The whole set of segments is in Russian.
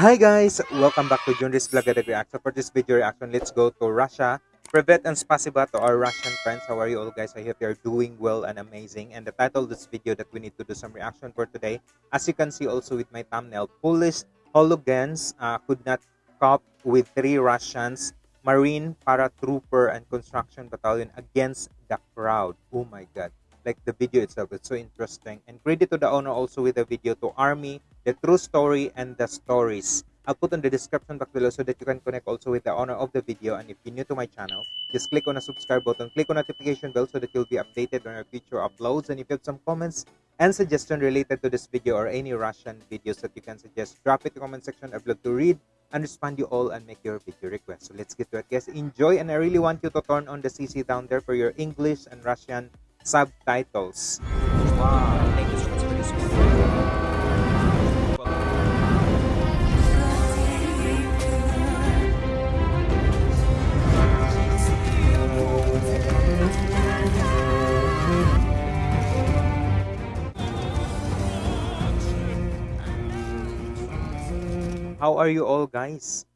Hi guys! Welcome back to Junris Vlogada Reaction. For this video reaction, let's go to Russia. Privet and spasiba to our Russian friends. How are you all guys? I hope you're doing well and amazing. And the title of this video that we need to do some reaction for today, as you can see also with my thumbnail, Polish hooligans uh, could not cope with three Russians Marine paratrooper and construction battalion against the crowd. Oh my god. Like the video itself, it's so interesting. And credit to the owner also with the video to Army, the true story and the stories. I'll put in the description box below so that you can connect also with the owner of the video. And if you're new to my channel, just click on the subscribe button, click on notification bell so that you'll be updated on our future uploads. And if you have some comments and suggestion related to this video or any Russian videos that you can suggest, drop it in the comment section. I'd love to read and respond you all and make your video request. So let's get to it, guys. Enjoy, and I really want you to turn on the CC down there for your English and Russian subtitles. Wow, How are you all, guys?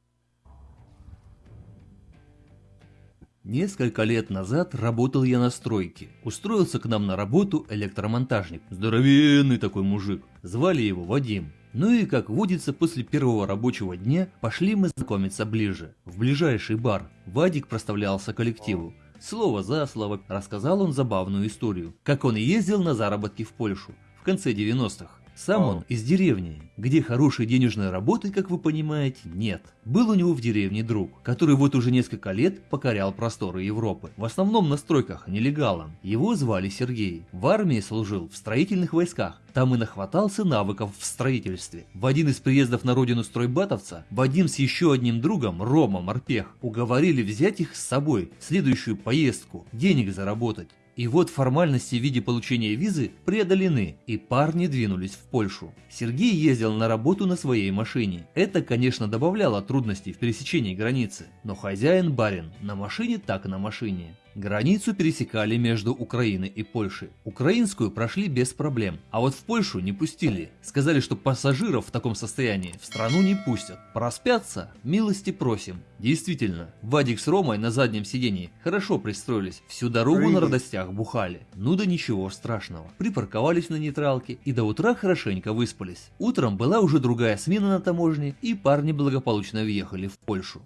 Несколько лет назад работал я на стройке. Устроился к нам на работу электромонтажник. Здоровенный такой мужик. Звали его Вадим. Ну и как водится, после первого рабочего дня пошли мы знакомиться ближе, в ближайший бар. Вадик проставлялся коллективу. Слово за слово рассказал он забавную историю, как он ездил на заработки в Польшу в конце 90-х. Сам он из деревни, где хорошей денежной работы, как вы понимаете, нет. Был у него в деревне друг, который вот уже несколько лет покорял просторы Европы. В основном на стройках, нелегалом. Его звали Сергей. В армии служил в строительных войсках. Там и нахватался навыков в строительстве. В один из приездов на родину стройбатовца Вадим с еще одним другом, Рома Морпех, уговорили взять их с собой в следующую поездку, денег заработать. И вот формальности в виде получения визы преодолены, и парни двинулись в Польшу. Сергей ездил на работу на своей машине. Это, конечно, добавляло трудностей в пересечении границы, но хозяин барин на машине так на машине. Границу пересекали между Украиной и Польшей. Украинскую прошли без проблем, а вот в Польшу не пустили. Сказали, что пассажиров в таком состоянии в страну не пустят. Проспятся? Милости просим. Действительно, Вадик с Ромой на заднем сидении хорошо пристроились, всю дорогу на радостях бухали. Ну да ничего страшного. Припарковались на нейтралке и до утра хорошенько выспались. Утром была уже другая смена на таможне и парни благополучно въехали в Польшу.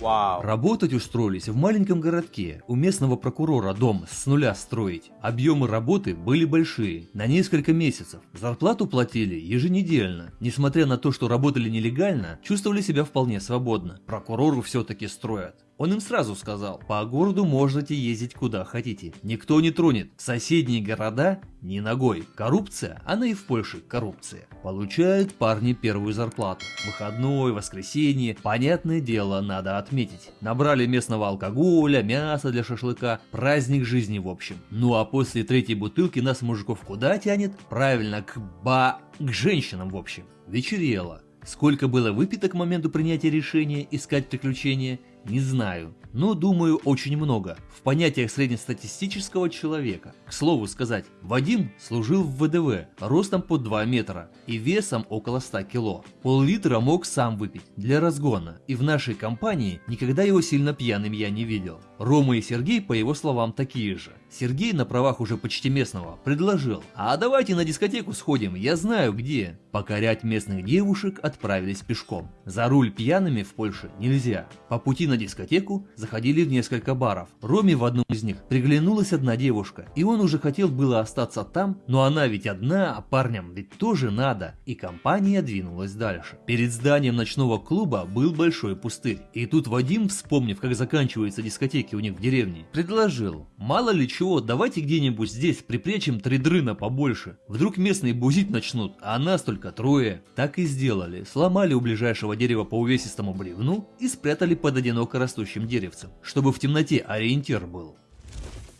Wow. Работать устроились в маленьком городке, у местного прокурора дом с нуля строить. Объемы работы были большие, на несколько месяцев. Зарплату платили еженедельно. Несмотря на то, что работали нелегально, чувствовали себя вполне свободно. Прокурору все-таки строят. Он им сразу сказал, по городу можете ездить куда хотите, никто не тронет, соседние города ни ногой. Коррупция, она и в Польше коррупция. Получают парни первую зарплату. Выходной, воскресенье, понятное дело, надо отметить. Набрали местного алкоголя, мяса для шашлыка, праздник жизни в общем. Ну а после третьей бутылки нас мужиков куда тянет? Правильно, к ба... к женщинам в общем. Вечерело. Сколько было выпито к моменту принятия решения искать приключения, не знаю, но думаю очень много, в понятиях среднестатистического человека. К слову сказать, Вадим служил в ВДВ, ростом под 2 метра и весом около 100 кило. Пол-литра мог сам выпить для разгона, и в нашей компании никогда его сильно пьяным я не видел. Рома и Сергей, по его словам, такие же. Сергей на правах уже почти местного предложил, а давайте на дискотеку сходим, я знаю где. Покорять местных девушек отправились пешком. За руль пьяными в Польше нельзя. По пути на дискотеку заходили в несколько баров. Роме в одном из них приглянулась одна девушка, и он уже хотел было остаться там, но она ведь одна, а парням ведь тоже надо, и компания двинулась дальше. Перед зданием ночного клуба был большой пустырь, и тут Вадим, вспомнив, как заканчиваются дискотеки у них в деревне, предложил, мало ли чего, давайте где-нибудь здесь припрячем три дрына побольше, вдруг местные бузить начнут, а нас только трое. Так и сделали, сломали у ближайшего дерева по увесистому бревну и спрятали под одиноко растущим деревцем, чтобы в темноте ориентир был.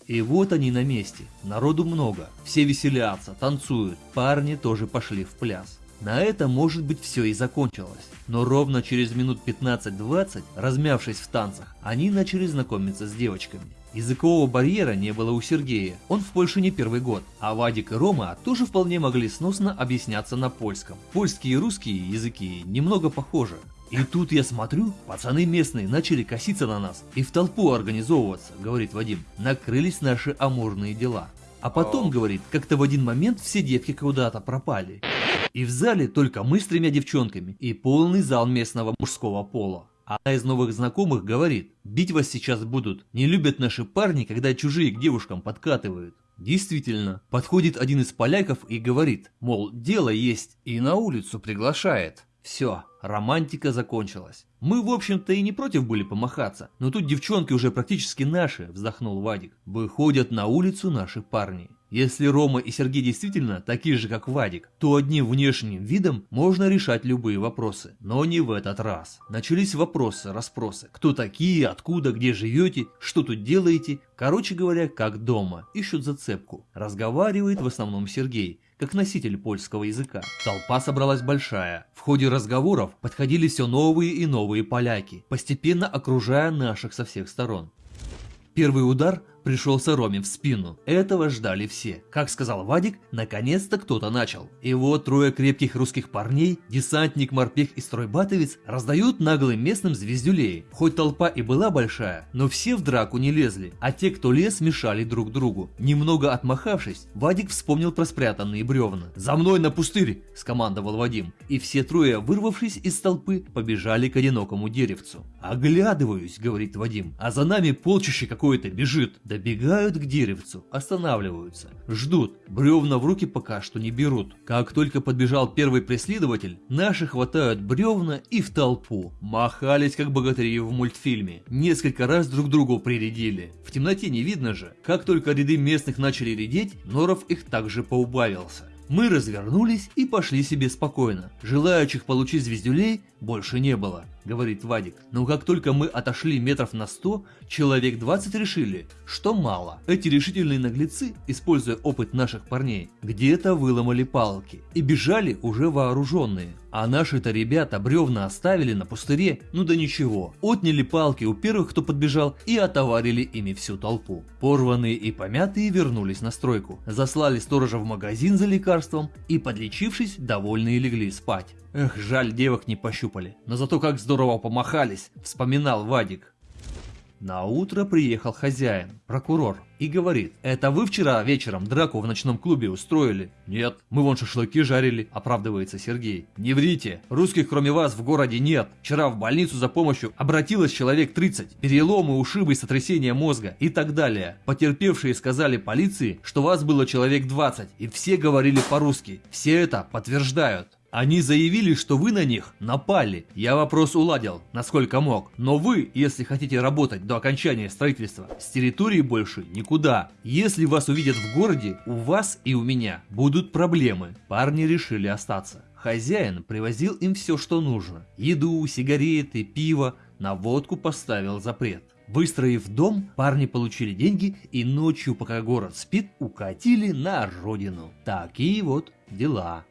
И вот они на месте, народу много, все веселятся, танцуют, парни тоже пошли в пляс. На этом может быть все и закончилось. Но ровно через минут 15-20, размявшись в танцах, они начали знакомиться с девочками. Языкового барьера не было у Сергея, он в Польше не первый год, а Вадик и Рома тоже вполне могли сносно объясняться на польском. Польские и русские языки немного похожи. И тут я смотрю, пацаны местные начали коситься на нас и в толпу организовываться, говорит Вадим. Накрылись наши амурные дела. А потом, говорит, как-то в один момент все девки куда-то пропали. И в зале только мы с тремя девчонками и полный зал местного мужского пола. Одна из новых знакомых говорит, бить вас сейчас будут, не любят наши парни, когда чужие к девушкам подкатывают. Действительно, подходит один из поляков и говорит, мол, дело есть, и на улицу приглашает. Все, романтика закончилась. Мы, в общем-то, и не против были помахаться, но тут девчонки уже практически наши, вздохнул Вадик. Выходят на улицу наши парни. Если Рома и Сергей действительно такие же, как Вадик, то одним внешним видом можно решать любые вопросы. Но не в этот раз. Начались вопросы, расспросы. Кто такие, откуда, где живете, что тут делаете. Короче говоря, как дома. Ищут зацепку. Разговаривает в основном Сергей как носитель польского языка. Толпа собралась большая. В ходе разговоров подходили все новые и новые поляки, постепенно окружая наших со всех сторон. Первый удар пришелся Роме в спину. Этого ждали все. Как сказал Вадик, наконец-то кто-то начал. И вот трое крепких русских парней, десантник, морпех и стройбатовец, раздают наглым местным звездюлей. Хоть толпа и была большая, но все в драку не лезли, а те, кто лез, мешали друг другу. Немного отмахавшись, Вадик вспомнил про спрятанные бревна. «За мной на пустырь!» – скомандовал Вадим. И все трое, вырвавшись из толпы, побежали к одинокому деревцу. «Оглядываюсь», – говорит Вадим, – «а за нами полчище какое-то бежит». Добегают к деревцу, останавливаются, ждут, бревна в руки пока что не берут. Как только подбежал первый преследователь, наши хватают бревна и в толпу. Махались как богатыри в мультфильме, несколько раз друг другу прирядили. В темноте не видно же. Как только ряды местных начали редеть, Норов их также поубавился. Мы развернулись и пошли себе спокойно. Желающих получить звездюлей больше не было, говорит Вадик. Но как только мы отошли метров на 100, человек 20 решили, что мало. Эти решительные наглецы, используя опыт наших парней, где-то выломали палки и бежали уже вооруженные. А наши-то ребята бревна оставили на пустыре, ну да ничего. Отняли палки у первых, кто подбежал, и отоварили ими всю толпу. Порванные и помятые вернулись на стройку. Заслали сторожа в магазин за лекарством и, подлечившись, довольные легли спать. Эх, жаль, девок не пощупали. Но зато как здорово помахались, вспоминал Вадик. На утро приехал хозяин, прокурор, и говорит, это вы вчера вечером драку в ночном клубе устроили? Нет, мы вон шашлыки жарили, оправдывается Сергей. Не врите, русских кроме вас в городе нет. Вчера в больницу за помощью обратилось человек 30, переломы, ушибы, сотрясение мозга и так далее. Потерпевшие сказали полиции, что вас было человек 20, и все говорили по-русски. Все это подтверждают. Они заявили, что вы на них напали. Я вопрос уладил, насколько мог. Но вы, если хотите работать до окончания строительства, с территории больше никуда. Если вас увидят в городе, у вас и у меня будут проблемы. Парни решили остаться. Хозяин привозил им все, что нужно. Еду, сигареты, пиво. На водку поставил запрет. Выстроив дом, парни получили деньги и ночью, пока город спит, укатили на родину. Такие вот дела.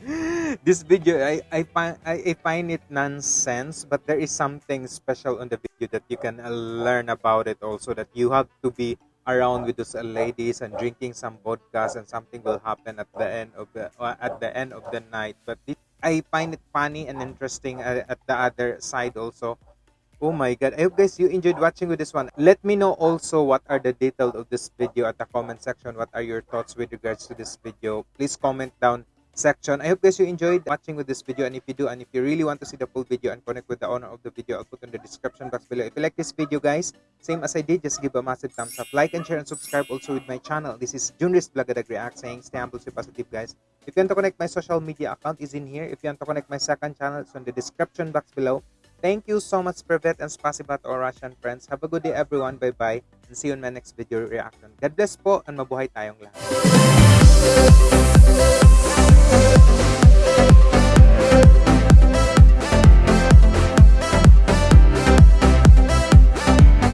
this video I, I find I, I find it nonsense but there is something special on the video that you can learn about it also that you have to be around with those ladies and drinking some vodka and something will happen at the end of the uh, at the end of the night. But it, I find it funny and interesting uh, at the other side also. Oh my god. I hope guys you enjoyed watching with this one. Let me know also what are the details of this video at the comment section. What are your thoughts with regards to this video? Please comment down section. I hope guys you enjoyed watching with this video and if you do and if you really want to see the full video and connect with the owner of the video, I'll put in the description box below. If you like this video guys, same as I did, just give a massive thumbs up, like and share and subscribe also with my channel. This is Junris Blagadag React saying stay humble, stay positive guys. If you want to connect my social media account is in here. If you want to connect my second channel, it's on the description box below. Thank you so much, Privet and Spasiba to our Russian friends. Have a good day everyone. Bye-bye and see you in my next video reaction. God bless po and mabuhay tayong lahat.